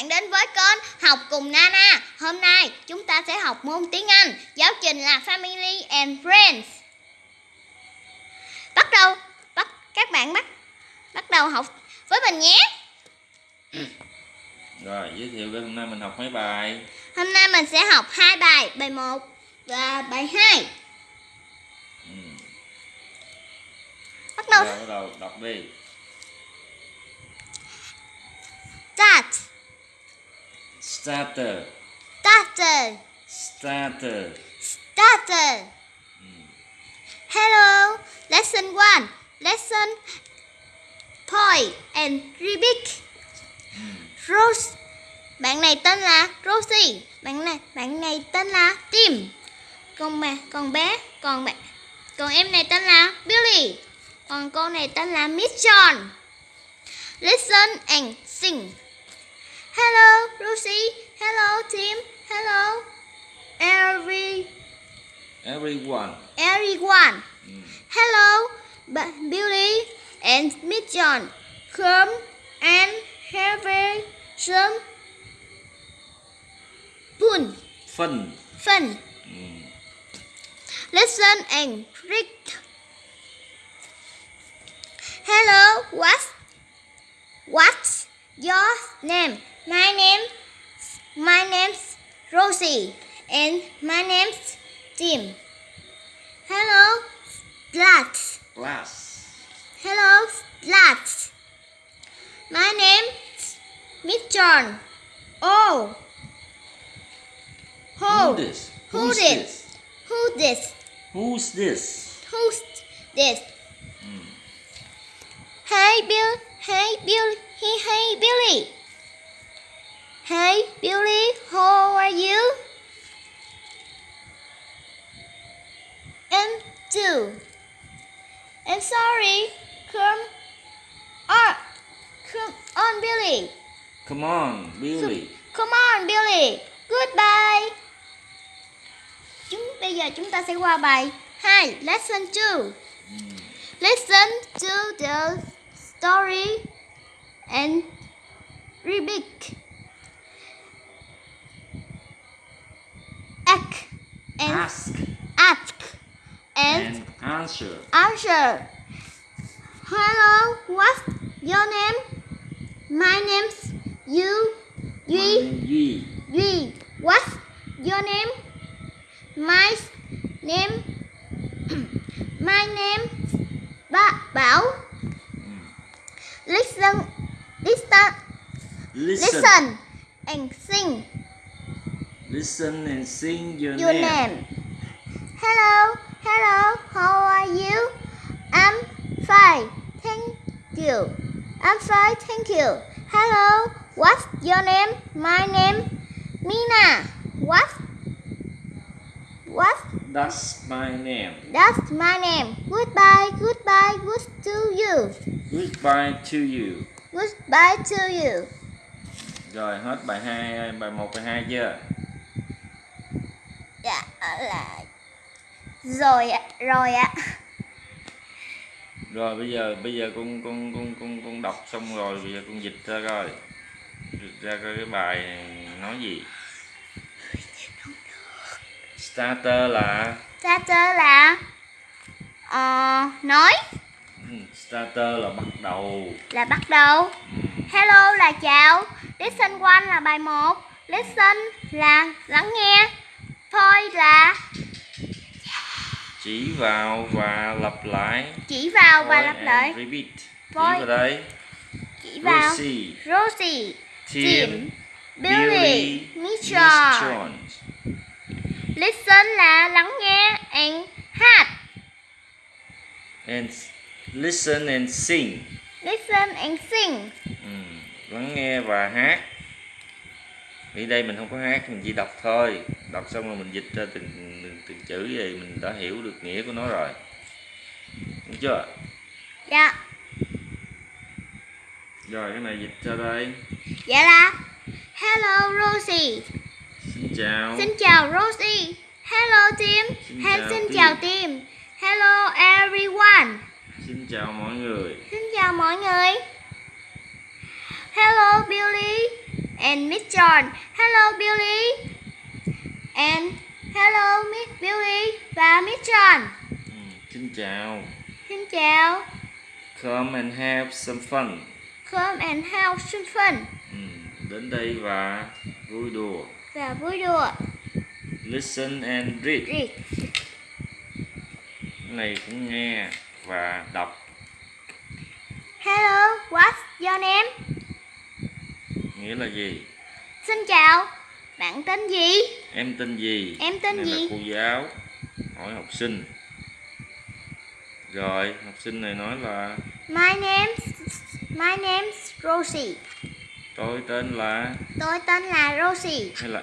bạn đến với kênh Học cùng Nana. Hôm nay chúng ta sẽ học môn tiếng Anh. Giáo trình là Family and Friends. Bắt đầu, bắt các bạn bắt bắt đầu học với mình nhé. Rồi, giới thiệu với hôm nay mình học mấy bài Hôm nay mình sẽ học hai bài, bài 1 và bài 2. ừ. Bắt đầu Rồi, bắt đầu đọc đi start, Starter starter, Starter starter. Hello, lesson 1. Lesson point and repeat. Rose. Bạn này tên là Rosie. Bạn này bạn này tên là Tim. Còn mẹ còn bé, còn bạn còn em này tên là Billy. Còn cô này tên là Miss John. Listen and sing. Hello, Lucy. Hello, Tim. Hello, every Everyone everyone. ừ. Hello, Billy and John. Come and have some fun. Phân Fun. ừ. Mm. Listen and read. Hello, what's what's your name? My name, my name's Rosie, and my name's Tim. Hello, Blatt. Glass Hello, lads. My name's Miss John. Oh. Who Who? this? Who Who's this? this? Who this? Who's this? Who's this? Ừ. Hey Bill. Hey Bill. Hey hey Billy. I'm sorry. Come on. Come on, Billy. Come on, Billy Come on, Billy. Goodbye. Chúng bây giờ chúng ta sẽ qua bài 2, lesson 2. ừ. Listen to the story and repeat. Ask and Ask answer answer. Hello, what's your name? My name's you. My Duy. name Duy Duy, what's your name? My name, my name, ba Bảo. Listen, listen, Listen listen, and sing Listen and sing your, your name. name. Hello, hello, how are you? I'm fine, thank you. I'm fine, thank you. Hello, what's your name? My name, Mina. What? What? That's my name That's my name. Goodbye, goodbye, good to you. Goodbye to you Goodbye to you. Rồi hết bài 2, bài 1, bài 2 chưa? Dạ là rồi ạ, rồi ạ. Rồi bây giờ bây giờ con con con con con đọc xong rồi bây giờ con dịch ra coi. Dịch ra coi cái bài này nói gì. Starter là Starter là ờ, nói ừ, starter là bắt đầu. là bắt đầu. Ừ, Hello là chào. Listen one là bài 1. Listen là lắng nghe. Point là Chỉ vào và lặp lại. chỉ vào và lặp lại. Repeat. Chỉ Point. vào đây. Chỉ vào Rosie, Rosie, Tim, Billy, Billy, Miss. John. Listen là lắng nghe and hát. And listen and sing. Listen and sing. Ừ, lắng nghe và hát Ở đây mình không có hát mình chỉ đọc thôi đọc xong rồi mình dịch ra từng từng, từng chữ vậy mình đã hiểu được nghĩa của nó rồi đúng chưa Dạ, rồi cái này dịch ra đây dạ là Hello Rosie. xin chào Xin chào Rosie. Hello Tim. Xin chào xin Tim. chào Tim. Hello everyone. xin chào mọi người Xin chào mọi người. Hello Billy and Miss John. Hello Billy. And hello Miss Billy và Miss John. Ừ, xin chào Xin chào. come and have some fun Come and have some fun. ừ, đến đây và vui đùa Và vui đùa. listen and read Read. cái này cũng nghe và đọc Hello, what's your name? Nghĩa là gì Xin chào. Bạn tên gì? em tên gì Em tên Này gì? là cô giáo hỏi học sinh rồi học sinh này nói là My name My name's Rosie. tôi tên là Tôi tên là Rosie. hay là